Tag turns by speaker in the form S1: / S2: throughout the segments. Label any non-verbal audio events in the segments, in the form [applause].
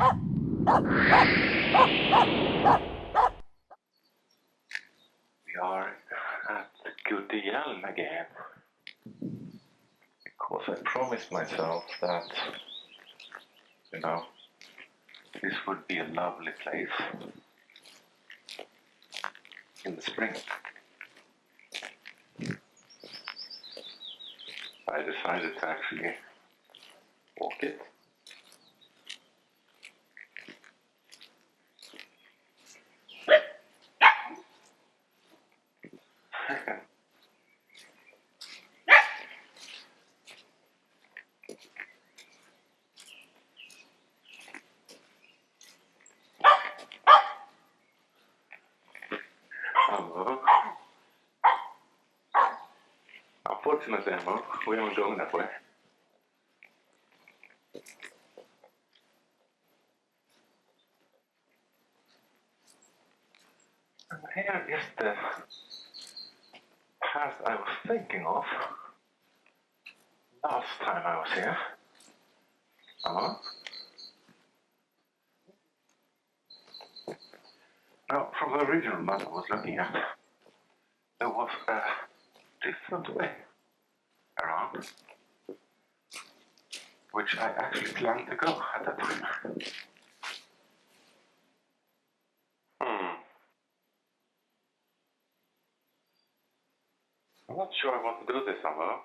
S1: We are at Goody Elm again. Because I promised myself that, you know, this would be a lovely place in the spring. I decided to actually walk it. Hello. Unfortunately, Emma, we aren't going that way. And here is the path I was thinking of last time I was here. Uh-huh. Now, from the original map I was looking at, there was a different way which I actually planned to go at that time. Hmm. I'm not sure I want to do this summer.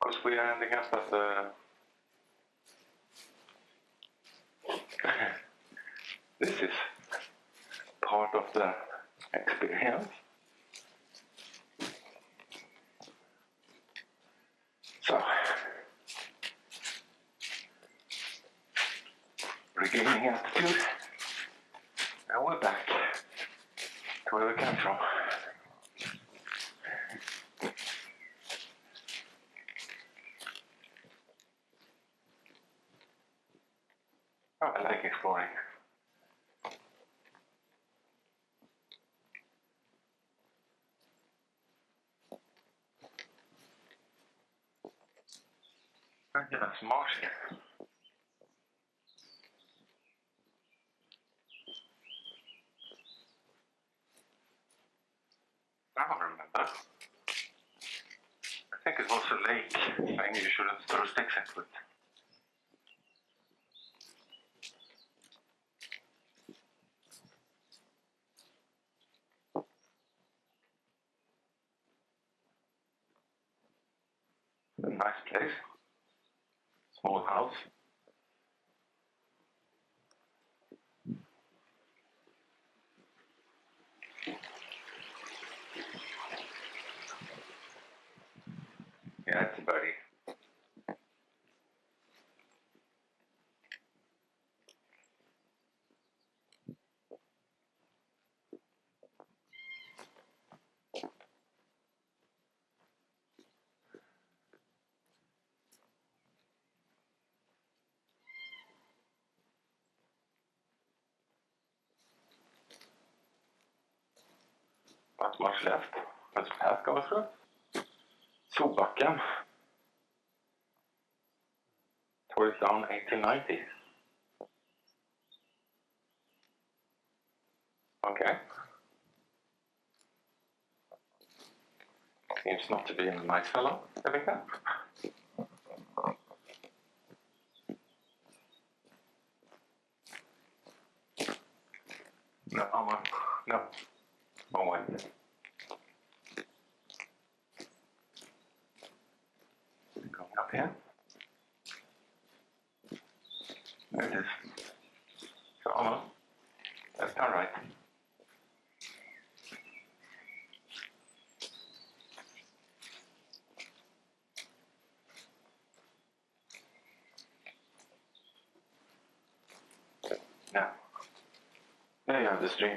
S1: Because we are ending up at the [laughs] this is part of the experience. So, regaining altitude, and we're back to where we came from. I like exploring. That's. Now I remember. I think it was a lake saying you shouldn't throw sticks into it. A nice place. Small house. Yeah, it's a birdie. Not much left. Let's path go through. Solbacken. Tore it down 1890. Okay. Seems not to be a nice fellow, there. No, Alma. No. Wrong way. Going up here. There it is. So Alma, left or right? Now, there you have the stream.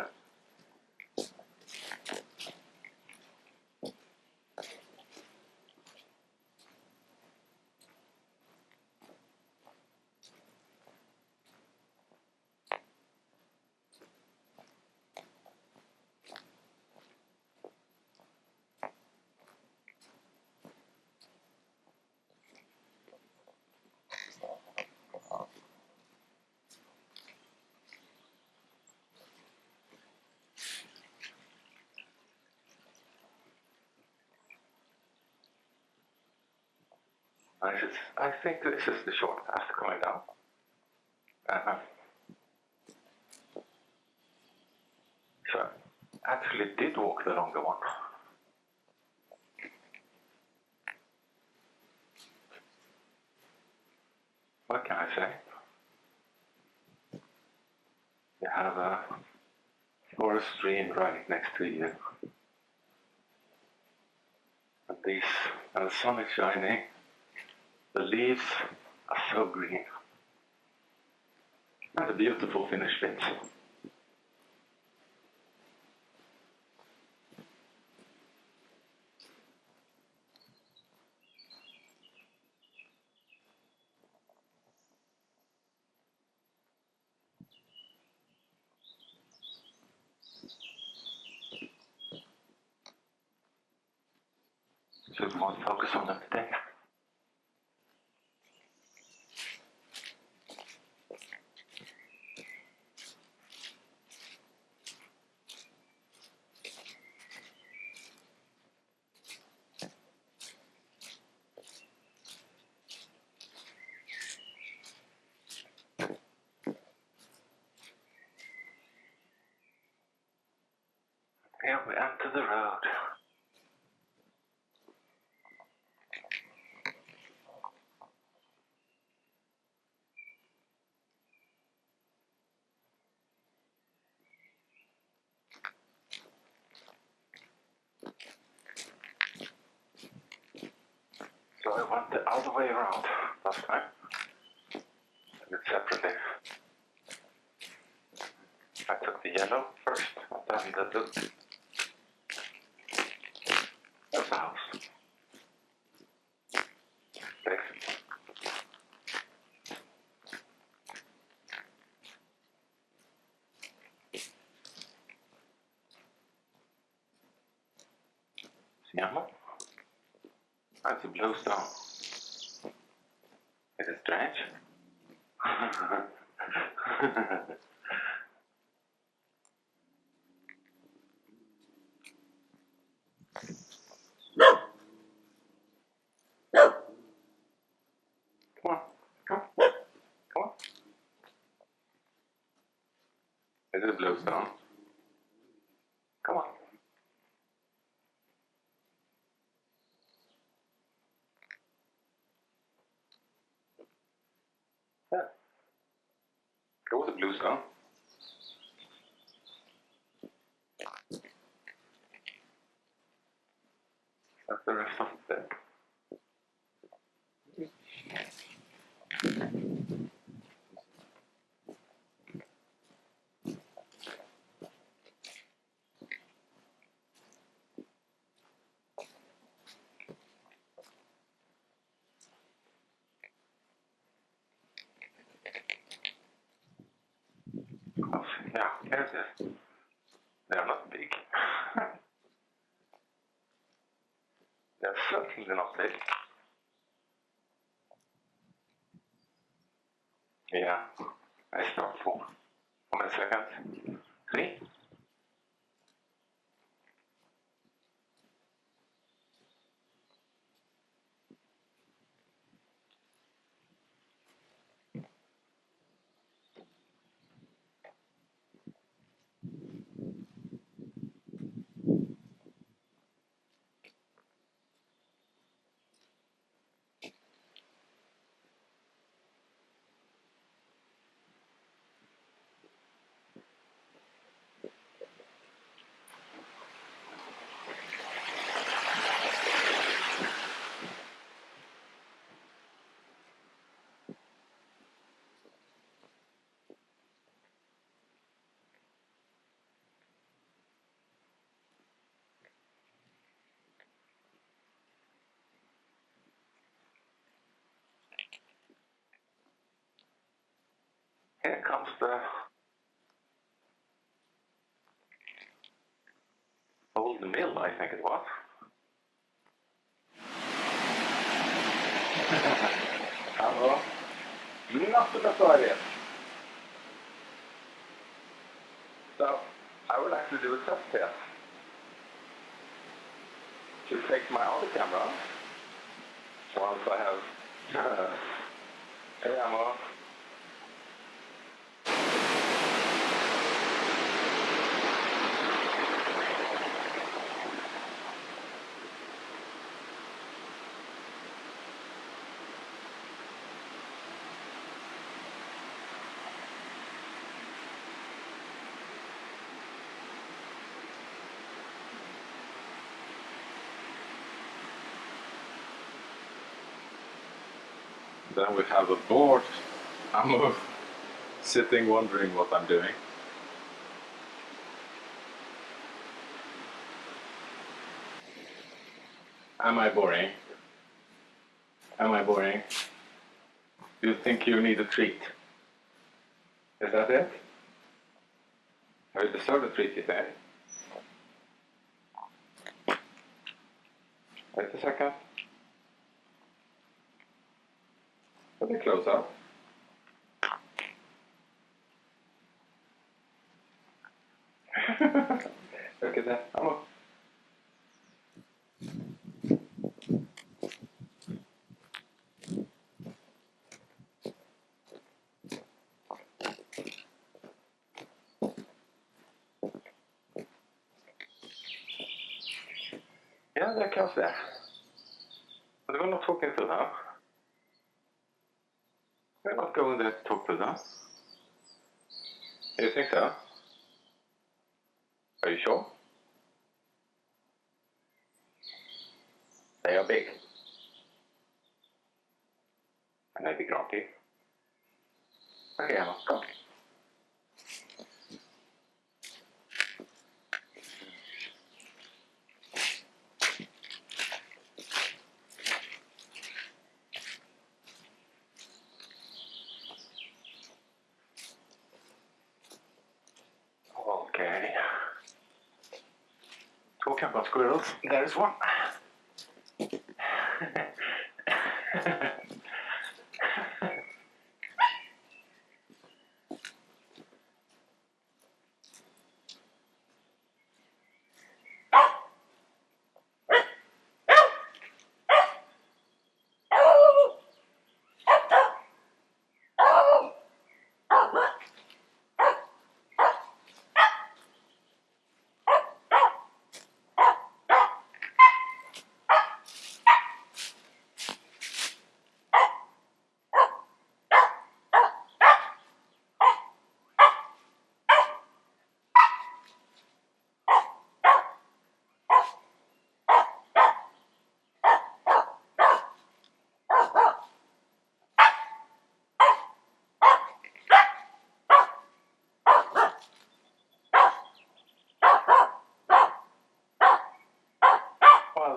S1: I, should, I think this is the short path coming down. Uh-huh. so I actually did walk the longer one. What can I say? You have a forest stream right next to you. And these, and the sun is shining. The leaves are so green. And a beautiful finished bit. The road. So I went all the other way around last time. And it separately. I took the yellow first, then the blue. The. Thanks. Siamo? That's a blue stone. Is it strange? [laughs] Come on, come, come on. It a blue stone? Come on. Yeah. It was a blue stone. That's the rest of it. Oh, yeah, there's it. They're not big. They're certainly not big. Yeah, I start for one second. Three. Here comes the old mill, I think it was.
S2: Hallå? Nothing it.
S1: So I will actually do a test test. To take my other camera once I have [laughs] Hej Amo.
S3: Then we have a board. I'm [laughs] sitting wondering what I'm doing. Am I boring? Am I boring? Do you think you need a treat? Is that it? I deserve a treat, you think? Wait a second. Let me close up. Look at that. I'm
S1: kan jag se. Men det var något talking to them. Not going to talk to them. You think so? Are you sure? They are big. And maybe grumpy. Okay, come. Okay. Talking about squirrels, there's one. [laughs]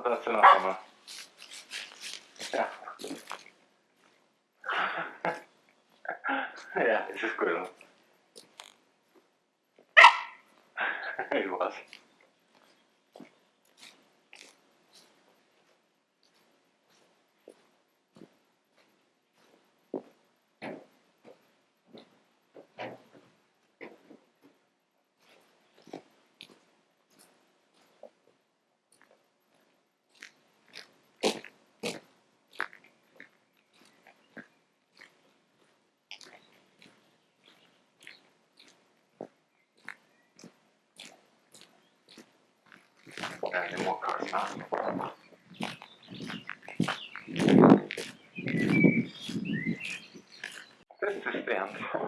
S1: that's enough, Emma. Yeah. yeah, it's a squirrel. it was. 这是什么？